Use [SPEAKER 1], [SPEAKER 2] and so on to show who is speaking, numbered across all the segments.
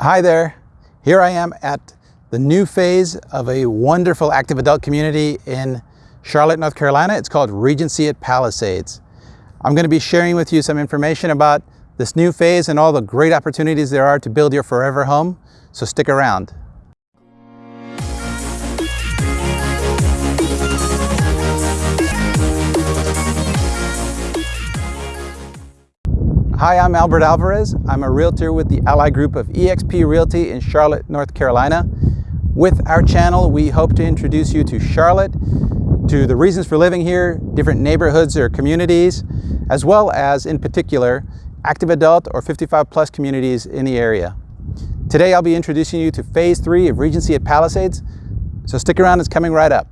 [SPEAKER 1] Hi there. Here I am at the new phase of a wonderful active adult community in Charlotte, North Carolina. It's called Regency at Palisades. I'm going to be sharing with you some information about this new phase and all the great opportunities there are to build your forever home, so stick around. Hi, I'm Albert Alvarez. I'm a realtor with the Ally Group of eXp Realty in Charlotte, North Carolina. With our channel, we hope to introduce you to Charlotte, to the reasons for living here, different neighborhoods or communities, as well as, in particular, active adult or 55 plus communities in the area. Today, I'll be introducing you to Phase 3 of Regency at Palisades, so stick around, it's coming right up.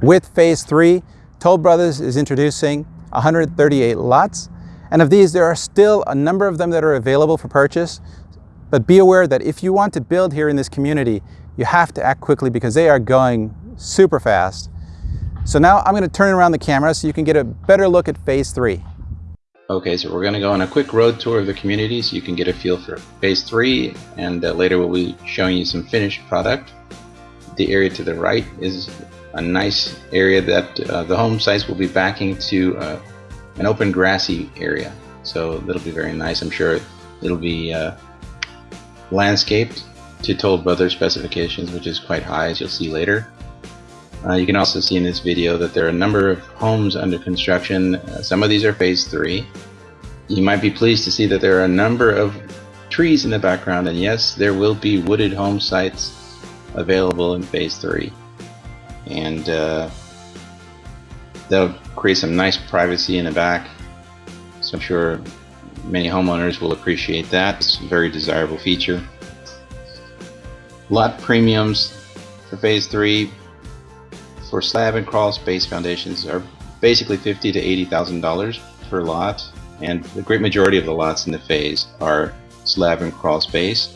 [SPEAKER 1] With Phase 3, Toll Brothers is introducing 138 lots, and of these, there are still a number of them that are available for purchase. But be aware that if you want to build here in this community, you have to act quickly because they are going super fast. So now I'm going to turn around the camera so you can get a better look at phase three.
[SPEAKER 2] Okay, so we're going to go on a quick road tour of the community so you can get a feel for phase three and uh, later we'll be showing you some finished product. The area to the right is a nice area that uh, the home sites will be backing to uh, an open grassy area. So it'll be very nice. I'm sure it'll be uh, landscaped to Toll Brothers specifications, which is quite high, as you'll see later. Uh, you can also see in this video that there are a number of homes under construction. Uh, some of these are phase three. You might be pleased to see that there are a number of trees in the background, and yes, there will be wooded home sites available in phase three. And uh, That'll create some nice privacy in the back. So I'm sure many homeowners will appreciate that. It's a very desirable feature. Lot premiums for phase three for slab and crawl space foundations are basically fifty to eighty thousand dollars per lot, and the great majority of the lots in the phase are slab and crawl space.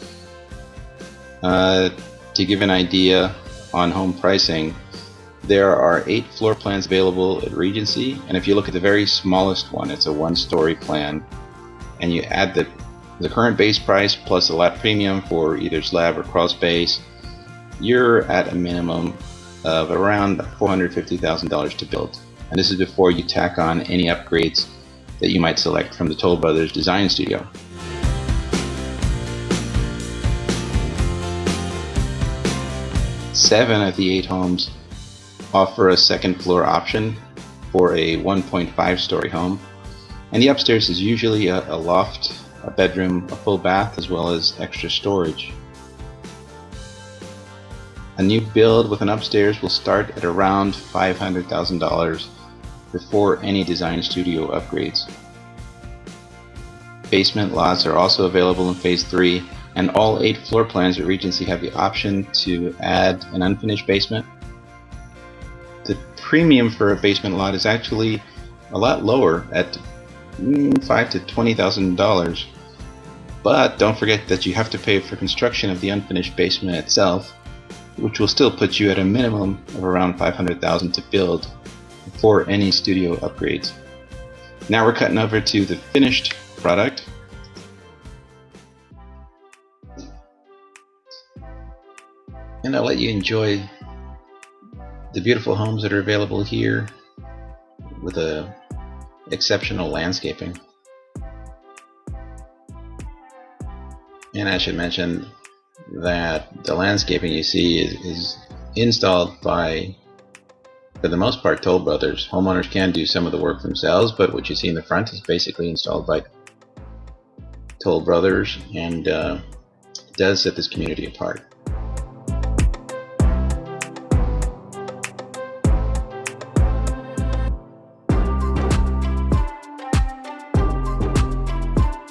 [SPEAKER 2] Uh, to give an idea on home pricing, there are eight floor plans available at Regency, and if you look at the very smallest one, it's a one-story plan, and you add the, the current base price plus a lot premium for either slab or crawl space, you're at a minimum of around $450,000 to build. And this is before you tack on any upgrades that you might select from the Toll Brothers Design Studio. Seven of the eight homes offer a second floor option for a 1.5 story home. And the upstairs is usually a, a loft, a bedroom, a full bath, as well as extra storage. A new build with an upstairs will start at around $500,000 before any design studio upgrades. Basement lots are also available in Phase 3 and all 8 floor plans at Regency have the option to add an unfinished basement premium for a basement lot is actually a lot lower at mm, five to twenty thousand dollars. But don't forget that you have to pay for construction of the unfinished basement itself, which will still put you at a minimum of around five hundred thousand to build before any studio upgrades. Now we're cutting over to the finished product. And I'll let you enjoy the beautiful homes that are available here with a exceptional landscaping. And I should mention that the landscaping you see is, is installed by, for the most part, Toll Brothers. Homeowners can do some of the work themselves, but what you see in the front is basically installed by Toll Brothers and uh, does set this community apart.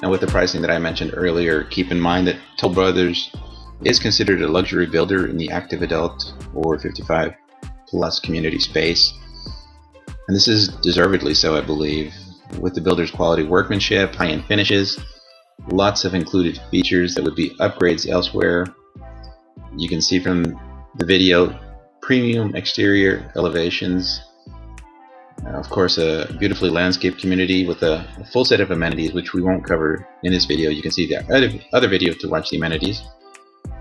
[SPEAKER 2] Now with the pricing that I mentioned earlier, keep in mind that Toll Brothers is considered a luxury builder in the active adult or 55 plus community space. And this is deservedly so, I believe, with the builder's quality workmanship, high-end finishes, lots of included features that would be upgrades elsewhere. You can see from the video premium exterior elevations, Uh, of course, a beautifully landscaped community with a, a, full set of amenities, which we won't cover in this video. You can see the other, other video to watch the amenities.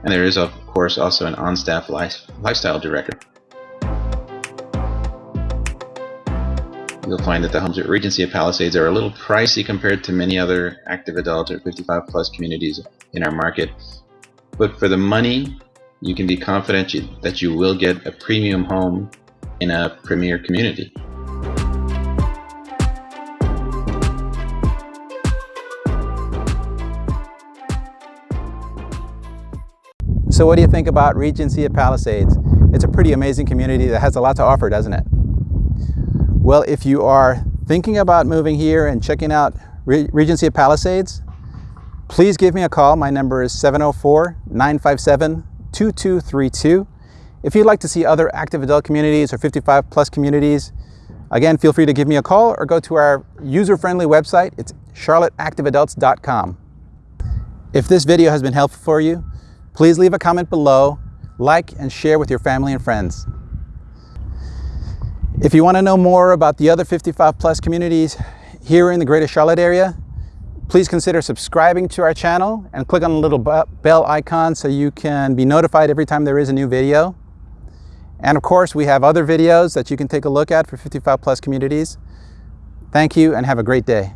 [SPEAKER 2] And there is, of course, also an on-staff life, lifestyle director. You'll find that the homes at Regency of Palisades are a little pricey compared to many other active adult or 55 plus communities in our market. But for the money, you can be confident you, that you will get a premium home in a premier community.
[SPEAKER 1] So what do you think about Regency at Palisades? It's a pretty amazing community that has a lot to offer, doesn't it? Well, if you are thinking about moving here and checking out Re Regency at Palisades, please give me a call. My number is 704-957-2232. If you'd like to see other active adult communities or 55 plus communities, again, feel free to give me a call or go to our user-friendly website. It's charlotteactiveadults.com. If this video has been helpful for you, Please leave a comment below, like and share with your family and friends. If you want to know more about the other 55 plus communities here in the greater Charlotte area, please consider subscribing to our channel and click on the little bell icon so you can be notified every time there is a new video. And of course, we have other videos that you can take a look at for 55 plus communities. Thank you and have a great day.